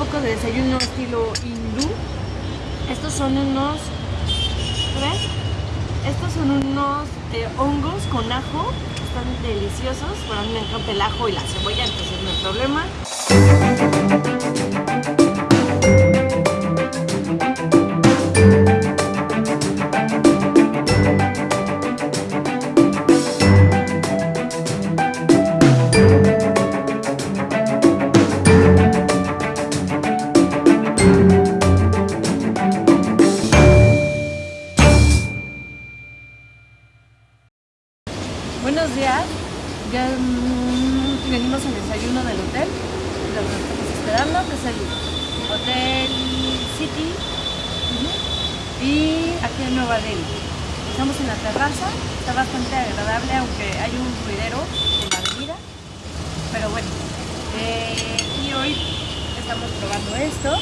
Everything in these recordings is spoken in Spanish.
poco de desayuno estilo hindú. Estos son unos... ¿Ves? Estos son unos eh, hongos con ajo. Están deliciosos. Pero a mí me encanta el ajo y la cebolla, entonces no hay problema. Buenos días. Ya mm, venimos al desayuno del hotel. Lo estamos esperando, que es el Hotel City. Y aquí en Nueva Delhi. Estamos en la terraza. Está bastante agradable, aunque hay un ruidero en la avenida. Pero bueno. eh, y hoy estamos probando esto.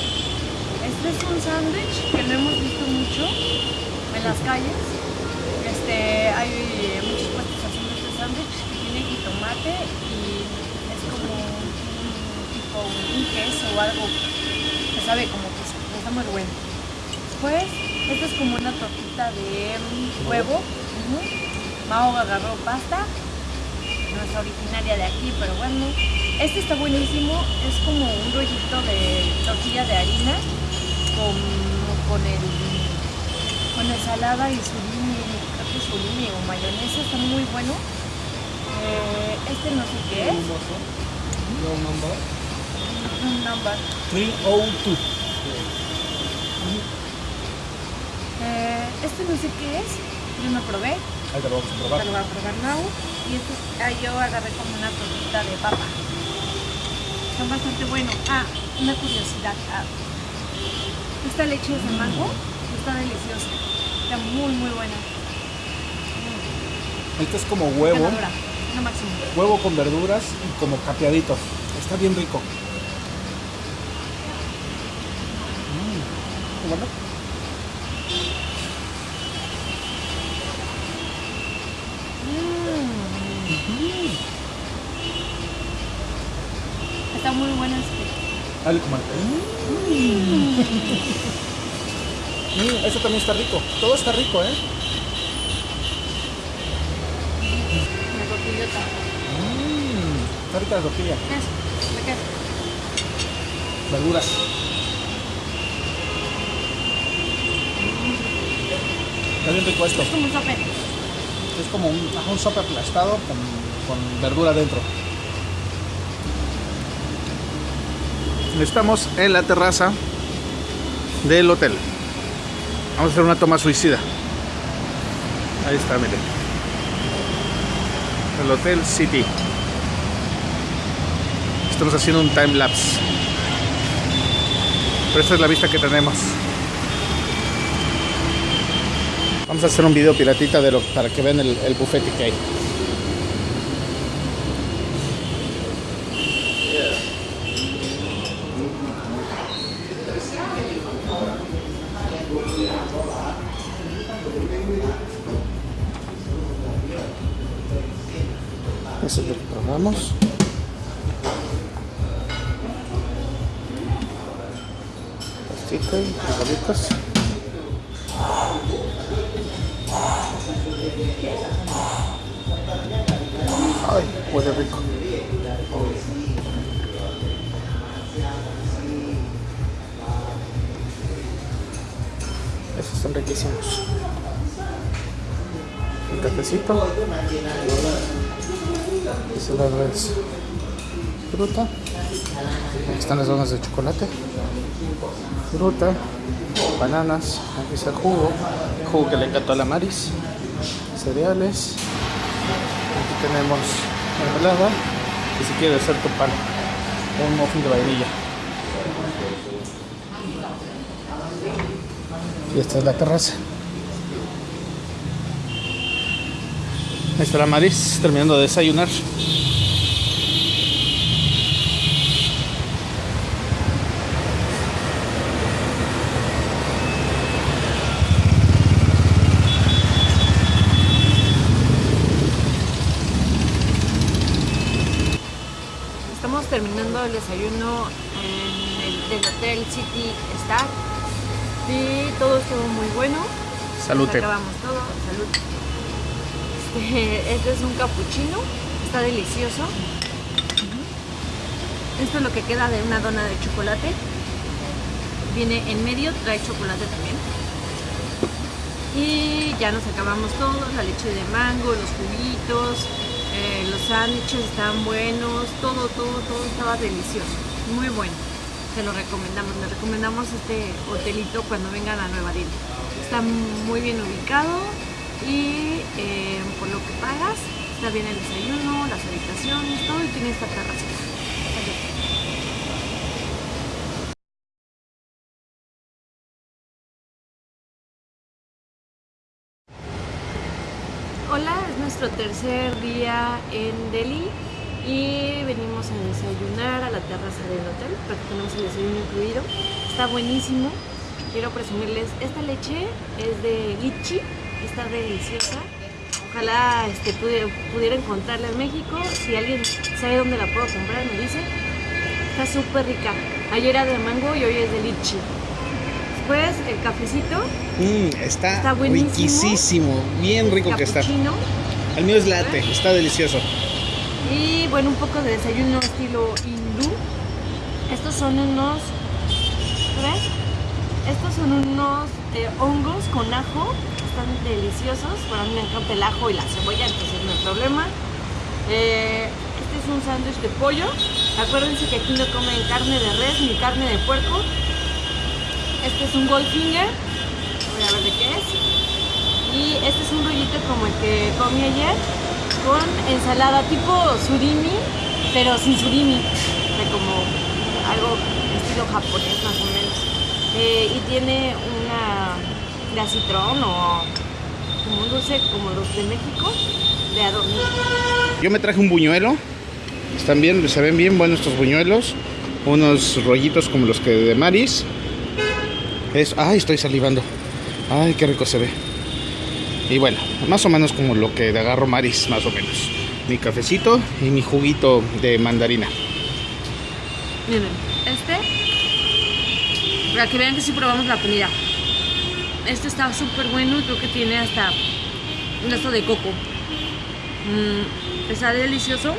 Este es un sándwich que no hemos visto mucho en las calles. Este, hay muchos puestos haciendo este sándwich que y es como tipo un queso o algo que sabe como queso, está muy bueno. Después, esto es como una tortita de huevo. ujú. Mao agarró pasta, no es originaria de aquí, pero bueno. Este está buenísimo, es como un rollito de tortilla de harina con, con el con ensalada y surimi, creo que surimi o mayonesa, está muy bueno. Eh, este no sé qué es, No number. un number. 302. Eh, este no sé qué es, yo no probé, Ahí te lo vamos a probar. pero lo voy a probar now. Y este, ah, yo agarré como una tortita de papa. Está bastante bueno. Ah, una curiosidad. ah, esta leche es de mango, está deliciosa. Está muy, muy buena. Este es como huevo. Ganadora, lo máximo. Huevo con verduras y como capeadito. Está bien rico. Mm, ¿qué bueno? Mm. Está muy buena este. Dale, comadre. Mm. Mm, eso también está rico. Todo está rico, ¿eh? La tortillota. Mm, está rica la tortilla. ¿De qué? Verduras. Está bien rico esto. Es como un sope. Es como un, un sope aplastado con, con verdura dentro. Estamos en la terraza del hotel. Vamos a hacer una toma suicida. Ahí está, miren. El Hotel City. Estamos haciendo un time lapse. Pero esta es la vista que tenemos. Vamos a hacer un video piratita de lo, para que vean el, el buffet que hay. Eso es lo que probamos. Pastita y frijolitos. Ay, huele rico. Esos son riquísimos. Un cafecito. Ese lado es fruta. Aquí están las donas de chocolate. Fruta. Bananas. Aquí está el jugo. Jugo que le encantó a la Maris. Cereales. Aquí tenemos mermelada. Y si quieres hacer tu pan. Un muffin de vainilla. Y esta es la terraza. Ahí está la Maris terminando de desayunar. Estamos terminando el desayuno en el del Hotel City Star. Y todo estuvo muy bueno. Salute. Acabamos todo. Salud. Este, este es un cappuccino. Está delicioso. Esto es lo que queda de una dona de chocolate. Viene en medio, trae chocolate también. Y ya nos acabamos todo, la leche de mango, los juguitos, eh, los sándwiches estaban buenos, todo, todo, todo estaba delicioso, muy bueno. Se lo recomendamos, les recomendamos este hotelito cuando vengan a Nueva Delhi. Está muy bien ubicado y eh, por lo que pagas, está bien el desayuno, las habitaciones, todo y tiene esta terraza. Hola, es nuestro tercer día en Delhi y venimos a desayunar a la terraza del hotel porque tenemos el desayuno incluido. Está buenísimo. Quiero presumirles, esta leche es de lichi, está deliciosa. Ojalá este, pudiera encontrarla en México. Si alguien sabe dónde la puedo comprar, me dice. Está súper rica. Ayer era de mango y hoy es de lichi. Después el cafecito, Mm, está, Está buenísimo. riquísimo. Bien rico que está. El mío es latte, está delicioso. Y bueno, un poco de desayuno estilo hindú. Estos son unos. ¿Ves? Estos son unos eh, hongos con ajo. Deliciosos. Bueno, a mí me encanta el ajo y la cebolla, entonces no hay problema. Eh, este es un sándwich de pollo. Acuérdense que aquí no comen carne de res ni carne de puerco. Este es un goldfinger. Voy a ver de qué es. Y este es un rollito como el que comí ayer con ensalada tipo surimi, pero sin surimi, de como algo estilo japonés más o menos. Eh, y tiene una de acitrón o como un dulce como los de México de adorno. Yo me traje un buñuelo. Están bien, se ven bien buenos estos buñuelos. Unos rollitos como los que de Maris. Es, ay, estoy salivando. Ay, qué rico se ve. Y bueno, más o menos como lo que de agarro Maris, más o menos. Mi cafecito y mi juguito de mandarina. Miren, este, para que vean que sí probamos la comida. Este está súper bueno, creo que tiene hasta un esto de coco. Mm, está delicioso.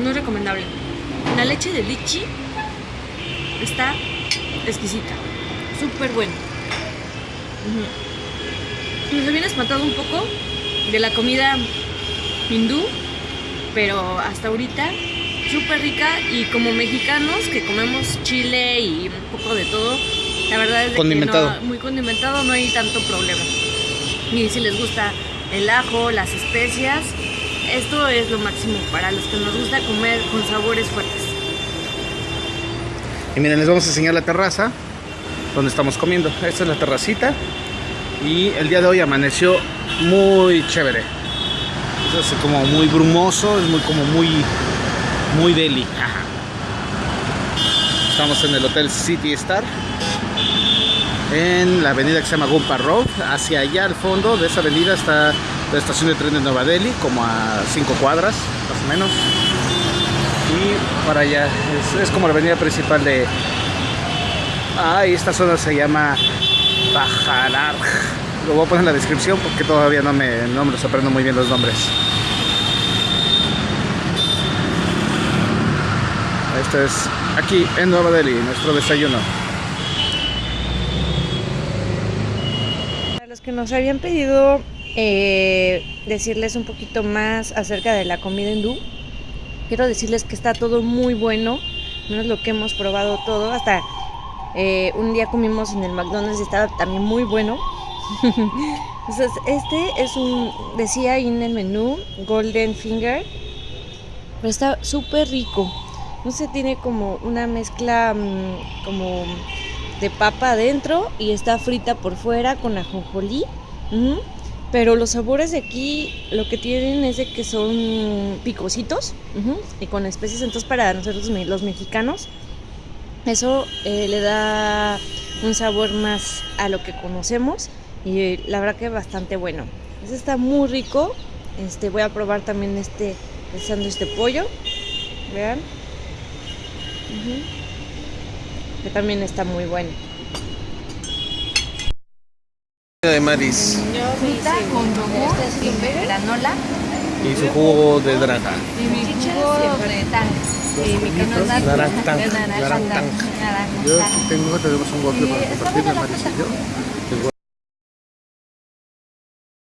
Muy recomendable. La leche de lichi está exquisita. Súper bueno. Nos habían espantado un poco de la comida hindú, pero hasta ahorita súper rica y como mexicanos que comemos chile y un poco de todo, la verdad es de Condimentado. que no, muy condimentado no hay tanto problema. Y si les gusta el ajo, las especias, esto es lo máximo para los que nos gusta comer con sabores fuertes. Y miren, les vamos a enseñar la terraza donde estamos comiendo. Esta es la terracita. Y el día de hoy amaneció muy chévere. Es así como muy brumoso, es muy como muy muy deli. Ajá. Estamos en el Hotel City Star. En la avenida que se llama Gumpa Road. Hacia allá al fondo de esa avenida está la estación de tren de Nueva Delhi, como a 5 cuadras, más o menos. Y para allá es, como la avenida principal de ah esta zona se llama Bajarar lo voy a poner en la descripción porque todavía no me, no me los aprendo muy bien los nombres. Esto es aquí en Nueva Delhi nuestro desayuno Para los que nos habían pedido eh, decirles un poquito más acerca de la comida hindú, quiero decirles que está todo muy bueno, no es lo que hemos probado todo, hasta eh, un día comimos en el McDonald's y estaba también muy bueno. Entonces, este es un, decía ahí en el menú, Golden Finger, pero está súper rico. No sé, tiene como una mezcla mm, como de papa adentro y está frita por fuera con ajonjolí. Pero los sabores de aquí lo que tienen es de que son picositos y con especies. Entonces para nosotros los mexicanos eso eh, le da un sabor más a lo que conocemos y eh, la verdad que bastante bueno. Este está muy rico. Este voy a probar también este el sándwich de pollo. Vean. Que también está muy bueno. De Maris con yogur y granola y su jugo de naranja. y mi jugo de tang. Y mi canasta de Naranja naranja Yo tengo, tenemos un waffle para compartir de buena la Maris y fruta. yo.